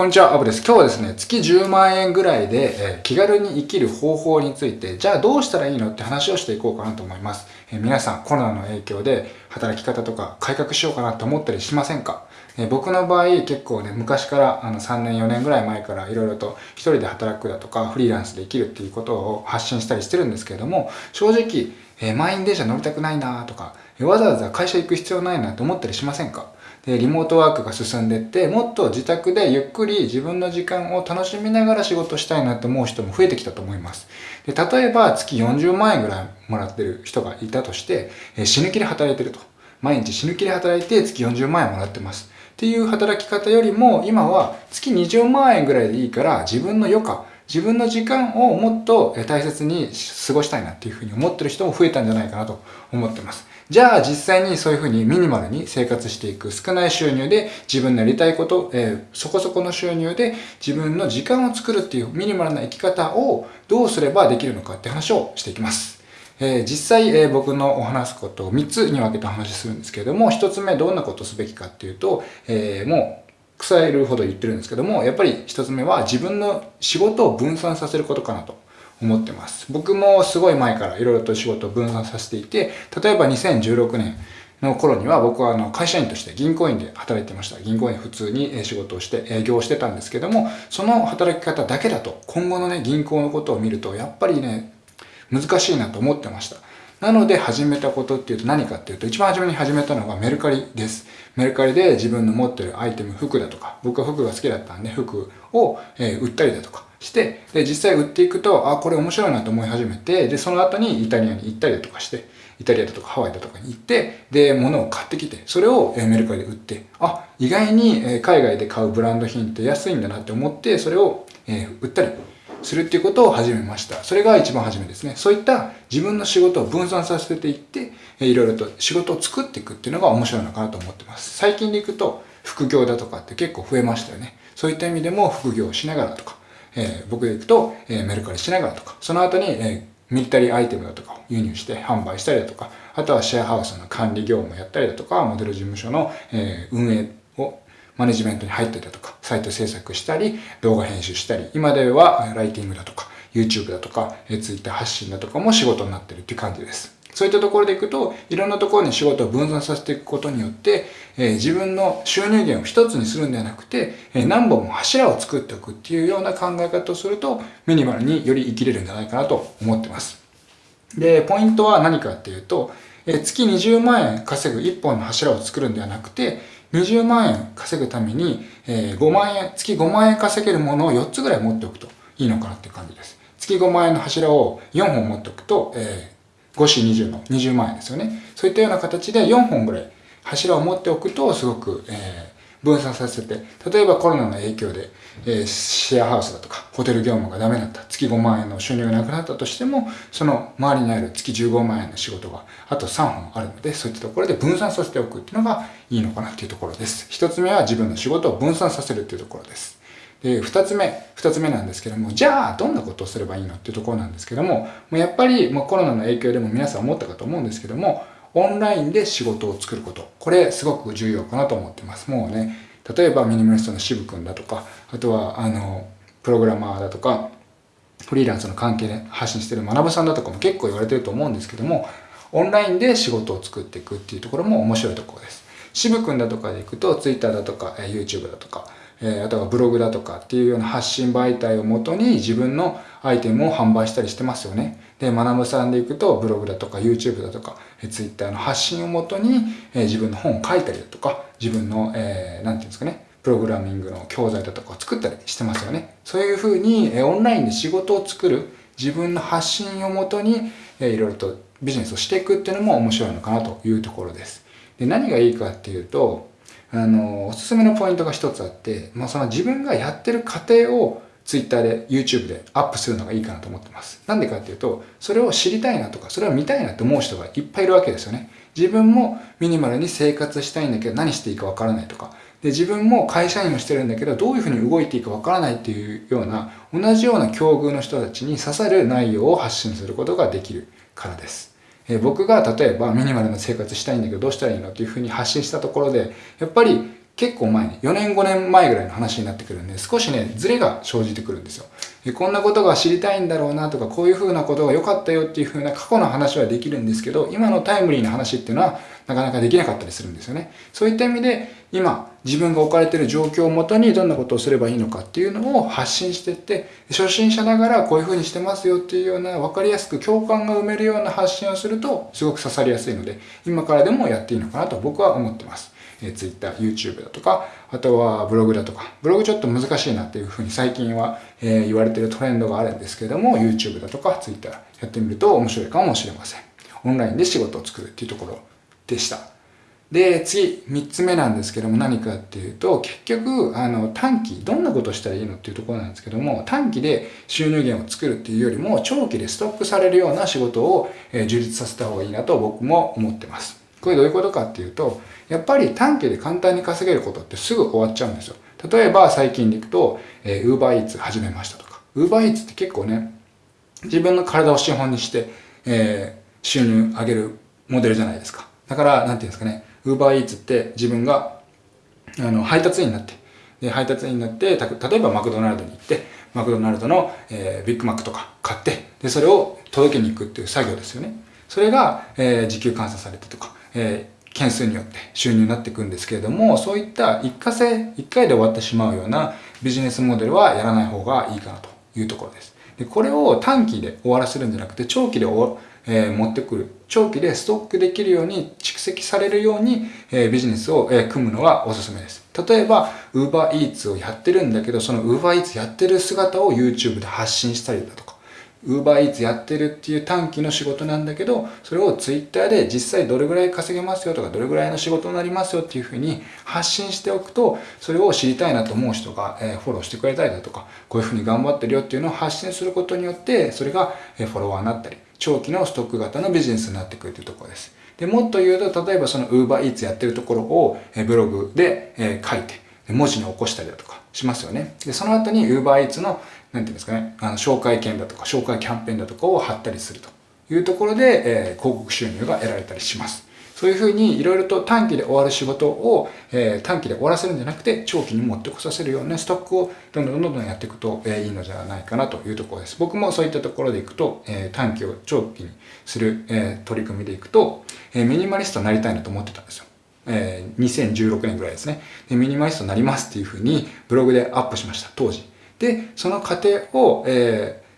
こんにちは、アブです。今日はですね、月10万円ぐらいで、え、気軽に生きる方法について、じゃあどうしたらいいのって話をしていこうかなと思います。え、皆さん、コロナの影響で働き方とか改革しようかなと思ったりしませんか、え、僕の場合、結構ね、昔からあの3年、4年ぐらい前からいろいろと一人で働くだとか、フリーランスで生きるっていうことを発信したりしてるんですけれども、正直、え満員電車乗りたくないなとか、わざわざ会社行く必要ないなと思ったりしませんか？でリモートワークが進んでってもっと自宅でゆっくり自分の時間を楽しみながら仕事したいなと思う人も増えてきたと思います。で例えば月40万円ぐらいもらってる人がいたとして、え死ぬ気で働いてると。毎日死ぬ気で働いて月40万円もらってます。っていう働き方よりも今は月20万円ぐらいでいいから自分の余暇自分の時間をもっと大切に過ごしたいなっていうふうに思ってる人も増えたんじゃないかなと思ってます。じゃあ実際にそういうふうにミニマルに生活していく少ない収入で自分のやりたいこと、えー、そこそこの収入で自分の時間を作るっていうミニマルな生き方をどうすればできるのかって話をしていきます。えー、実際、えー、僕のお話すことを3つに分けて話するんですけれども、1つ目どんなことすべきかっていうと、えー、もう腐えるほど言ってるんですけども、やっぱり一つ目は自分の仕事を分散させることかなと思ってます。僕もすごい前からいろいろと仕事を分散させていて、例えば2016年の頃には僕はあの会社員として銀行員で働いてました。銀行員普通に仕事をして営業をしてたんですけども、その働き方だけだと今後のね、銀行のことを見るとやっぱりね、難しいなと思ってました。なので始めたことっていうと何かっていうと、一番初めに始めたのがメルカリです。メルカリで自分の持ってるアイテム、服だとか、僕は服が好きだったんで、服を、え売ったりだとかして、で、実際売っていくと、あ、これ面白いなと思い始めて、で、その後にイタリアに行ったりだとかして、イタリアだとかハワイだとかに行って、で、物を買ってきて、それをメルカリで売って、あ、意外に海外で買うブランド品って安いんだなって思って、それを売ったりするっていうことを始めました。それが一番初めですね。そういった自分の仕事を分散させていって、いろいろと仕事を作っていくっていうのが面白いのかなと思ってます。最近でいくと、副業だとかって結構増えましたよね。そういった意味でも副業をしながらとか、えー、僕でいくと、えー、メルカリしながらとか、その後に、えー、ミリタリーアイテムだとかを輸入して販売したりだとか、あとはシェアハウスの管理業務をやったりだとか、モデル事務所の、えー、運営マネジメントに入ってたとか、サイト制作したり、動画編集したり、今ではライティングだとか、YouTube だとか、Twitter 発信だとかも仕事になってるっていう感じです。そういったところでいくと、いろんなところに仕事を分散させていくことによって、えー、自分の収入源を一つにするんではなくて、えー、何本も柱を作っておくっていうような考え方をすると、ミニマルにより生きれるんじゃないかなと思ってます。で、ポイントは何かっていうと、えー、月20万円稼ぐ1本の柱を作るんではなくて、20万円稼ぐために、えー、5万円、月5万円稼げるものを4つぐらい持っておくといいのかなっていう感じです。月5万円の柱を4本持っておくと、えー、5四20の20万円ですよね。そういったような形で4本ぐらい柱を持っておくとすごく、えー、分散させて、例えばコロナの影響で、えー、シェアハウスだとか、ホテル業務がダメだった、月5万円の収入がなくなったとしても、その周りにある月15万円の仕事があと3本あるので、そういったところで分散させておくっていうのがいいのかなっていうところです。一つ目は自分の仕事を分散させるっていうところです。で、二つ目、二つ目なんですけども、じゃあ、どんなことをすればいいのっていうところなんですけども、もうやっぱり、まあ、コロナの影響でも皆さん思ったかと思うんですけども、オンラインで仕事を作ること。これすごく重要かなと思ってます。もうね、例えばミニマリストの渋くんだとか、あとは、あの、プログラマーだとか、フリーランスの関係で発信してる学ぶさんだとかも結構言われてると思うんですけども、オンラインで仕事を作っていくっていうところも面白いところです。渋くんだとかで行くと、Twitter だとか、YouTube だとか、えー、あとはブログだとかっていうような発信媒体をもとに自分のアイテムを販売したりしてますよね。で、学さんで行くとブログだとか YouTube だとか、えー、Twitter の発信をもとに、えー、自分の本を書いたりだとか、自分の、えー、なんていうんですかね、プログラミングの教材だとかを作ったりしてますよね。そういうふうに、えー、オンラインで仕事を作る自分の発信をもとに、えー、いろいろとビジネスをしていくっていうのも面白いのかなというところです。で何がいいかっていうと、あの、おすすめのポイントが一つあって、まあ、その自分がやってる過程を Twitter で YouTube でアップするのがいいかなと思ってます。なんでかっていうと、それを知りたいなとか、それを見たいなって思う人がいっぱいいるわけですよね。自分もミニマルに生活したいんだけど何していいかわからないとか、で、自分も会社員をしてるんだけど、どういうふうに動いていいかわからないっていうような、同じような境遇の人たちに刺さる内容を発信することができるからです。え僕が例えばミニマルな生活したいんだけどどうしたらいいのっていうふうに発信したところで、やっぱり結構前に、4年5年前ぐらいの話になってくるんで、少しね、ズレが生じてくるんですよ。こんなことが知りたいんだろうなとか、こういう風なことが良かったよっていう風な過去の話はできるんですけど、今のタイムリーな話っていうのはなかなかできなかったりするんですよね。そういった意味で、今、自分が置かれている状況をもとにどんなことをすればいいのかっていうのを発信していって、初心者ながらこういう風にしてますよっていうような分かりやすく共感が埋めるような発信をすると、すごく刺さりやすいので、今からでもやっていいのかなと僕は思ってます。え Twitter、YouTube だとか、あとはブログだとか、ブログちょっと難しいなっていうふうに最近は、え、言われてるトレンドがあるんですけども、YouTube だとか Twitter やってみると面白いかもしれません。オンラインで仕事を作るっていうところでした。で、次、三つ目なんですけども何かっていうと、結局、あの、短期、どんなことしたらいいのっていうところなんですけども、短期で収入源を作るっていうよりも、長期でストックされるような仕事を、え、充実させた方がいいなと僕も思ってます。これどういうことかっていうと、やっぱり短期で簡単に稼げることってすぐ終わっちゃうんですよ。例えば最近でいくと、えー、Uber Eats 始めましたとか。Uber Eats って結構ね、自分の体を資本にして、えー、収入上げるモデルじゃないですか。だから、なんていうんですかね、Uber Eats って自分が、あの、配達員になって、で、配達員になって、例えばマクドナルドに行って、マクドナルドの、えー、ビッグマックとか買って、で、それを届けに行くっていう作業ですよね。それが、えー、時給換算されてとか、えー、件数によって収入になっていくんですけれども、そういった一過性、一回で終わってしまうようなビジネスモデルはやらない方がいいかなというところです。でこれを短期で終わらせるんじゃなくて、長期で終わえー、持ってくる。長期でストックできるように蓄積されるように、えー、ビジネスを、えー、組むのがおすすめです。例えば、UberEats をやってるんだけど、その UberEats やってる姿を YouTube で発信したりだとか、ウーバーイーツやってるっていう短期の仕事なんだけど、それをツイッターで実際どれぐらい稼げますよとか、どれぐらいの仕事になりますよっていうふうに発信しておくと、それを知りたいなと思う人が、えフォローしてくれたりだとか、こういうふうに頑張ってるよっていうのを発信することによって、それがフォロワーになったり、長期のストック型のビジネスになってくるというところです。で、もっと言うと、例えばそのウーバーイーツやってるところをブログで書いて、文字に起こしたりだとかしますよね。で、その後に UberEats のなんていうんですかね、あの紹介券だとか紹介キャンペーンだとかを貼ったりするというところで、えー、広告収入が得られたりします。そういうふうにいろいろと短期で終わる仕事を、えー、短期で終わらせるんじゃなくて長期に持ってこさせるようなストックをどんどんどんどんやっていくと、えー、いいのではないかなというところです。僕もそういったところでいくと、えー、短期を長期にする、えー、取り組みでいくと、えー、ミニマリストになりたいなと思ってたんですよ。えー、2016年ぐらいですねで。ミニマリストになりますっていうふうにブログでアップしました、当時。で、その過程を、えー、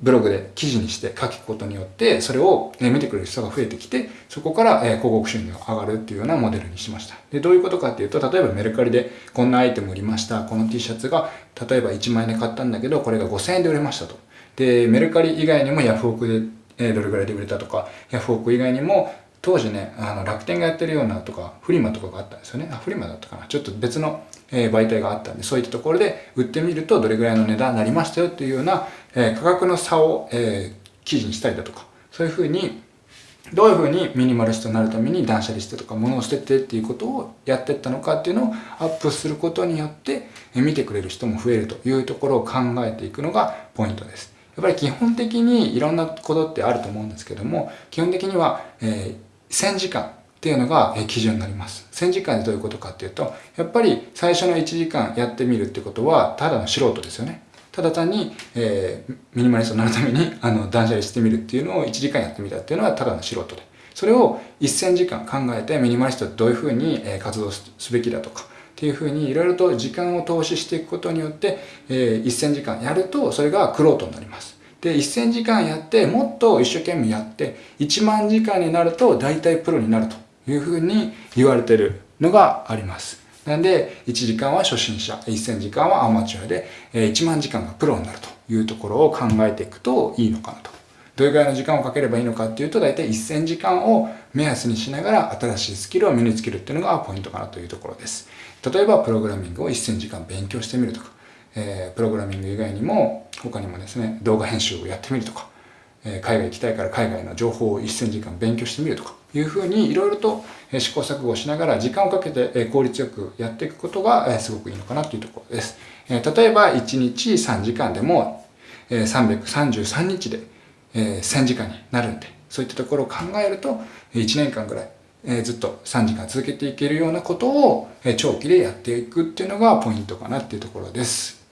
ブログで記事にして書くことによって、それを、え見てくれる人が増えてきて、そこから、え広告収入が上がるっていうようなモデルにしました。で、どういうことかっていうと、例えばメルカリでこんなアイテム売りました。この T シャツが、例えば1万円で買ったんだけど、これが5000円で売れましたと。で、メルカリ以外にもヤフオクで、えどれぐらいで売れたとか、ヤフオク以外にも、当時ね、あの、楽天がやってるようなとか、フリマとかがあったんですよね。あ、フリマだったかな。ちょっと別のえ媒体があったんで、そういったところで売ってみるとどれぐらいの値段になりましたよっていうような、え価格の差を、え記事にしたりだとか、そういうふうに、どういうふうにミニマリストになるために断捨離してとか物を捨ててっていうことをやってったのかっていうのをアップすることによって見てくれる人も増えるというところを考えていくのがポイントです。やっぱり基本的にいろんなことってあると思うんですけども、基本的には、えー、1000時間っていうのが基準になります。1000時間でどういうことかっていうと、やっぱり最初の1時間やってみるってことは、ただの素人ですよね。ただ単に、えー、ミニマリストになるために、あの、断捨離してみるっていうのを1時間やってみたっていうのはただの素人で。それを1000時間考えてミニマリストってどういうふうに活動すべきだとか、っていうふうにいろいろと時間を投資していくことによって、えー、1000時間やると、それがクロートになります。で、1000時間やって、もっと一生懸命やって、1万時間になると大体プロになると。いうふうに言われてるのがあります。なんで、1時間は初心者、1000時間はアマチュアで、1万時間がプロになるというところを考えていくといいのかなと。どれぐらいの時間をかければいいのかっていうと、大体1000時間を目安にしながら新しいスキルを身につけるっていうのがポイントかなというところです。例えば、プログラミングを1000時間勉強してみるとか、えー、プログラミング以外にも、他にもですね、動画編集をやってみるとか、えー、海外行きたいから海外の情報を1000時間勉強してみるとか、いうふうにいろいろと試行錯誤しながら時間をかけて効率よくやっていくことがすごくいいのかなというところです。例えば1日3時間でも333日で1000時間になるんで、そういったところを考えると1年間ぐらいえずっと3時間続けていけるようなことを、え長期でやっていくっていうのがポイントかなっていうところです。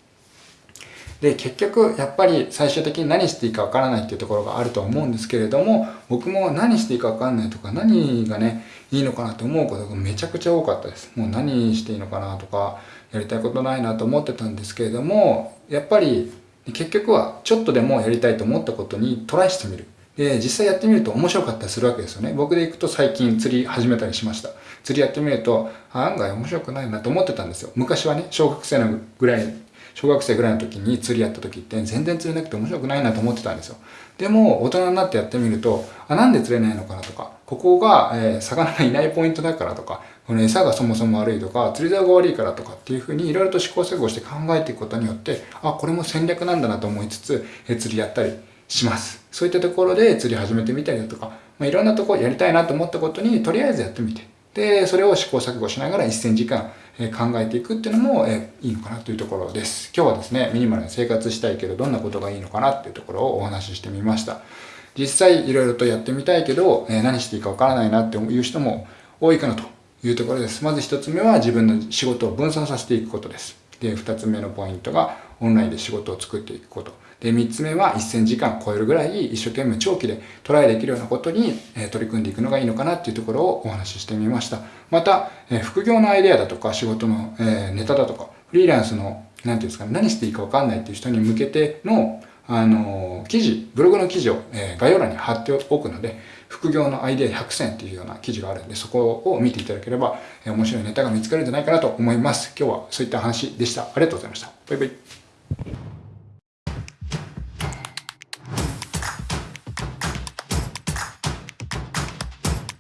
で、結局、やっぱり最終的に何していいかわからないっていうところがあると思うんですけれども、僕も何していいかわかんないとか、何がね、いいのかなと思うことがめちゃくちゃ多かったです。もう何していいのかなとか、やりたいことないなと思ってたんですけれども、やっぱり結局はちょっとでもやりたいと思ったことにトライしてみる。で、実際やってみると面白かったりするわけですよね。僕で行くと最近釣り始めたりしました。釣りやってみると、案外面白くないなと思ってたんですよ。昔はね、小学生のぐらい小学生ぐらいの時に釣りやった時って全然釣れなくて面白くないなと思ってたんですよ。でも大人になってやってみると、あ、なんで釣れないのかなとか、ここが、えー、魚がいないポイントだからとか、この餌がそもそも悪いとか、釣り竿が悪いからとかっていうふうにいろいろと試行錯誤して考えていくことによって、あ、これも戦略なんだなと思いつつ、えー、釣りやったりします。そういったところで釣り始めてみたりだとか、まあ、いろんなとこやりたいなと思ったことにとりあえずやってみて、で、それを試行錯誤しながら1000時間、考えていくっていうのも、いいのかなというところです。今日はですね、ミニマルに生活したいけど、どんなことがいいのかなっていうところをお話ししてみました。実際いろいろとやってみたいけど、何していいかわからないなっていう人も多いかなというところです。まず一つ目は自分の仕事を分散させていくことです。で、二つ目のポイントがオンラインで仕事を作っていくこと。で、三つ目は1000時間超えるぐらい一生懸命長期でトライできるようなことに、え取り組んでいくのがいいのかなっていうところをお話ししてみました。また、え副業のアイデアだとか仕事の、えネタだとか、フリーランスの、なんていうんですかね、何していいかわかんないっていう人に向けての、あの、記事、ブログの記事を、え概要欄に貼っておくので、副業のアイデア100選っていうような記事があるんで、そこを見ていただければ、え面白いネタが見つかるんじゃないかなと思います。今日はそういった話でした。ありがとうございました。バイバイ。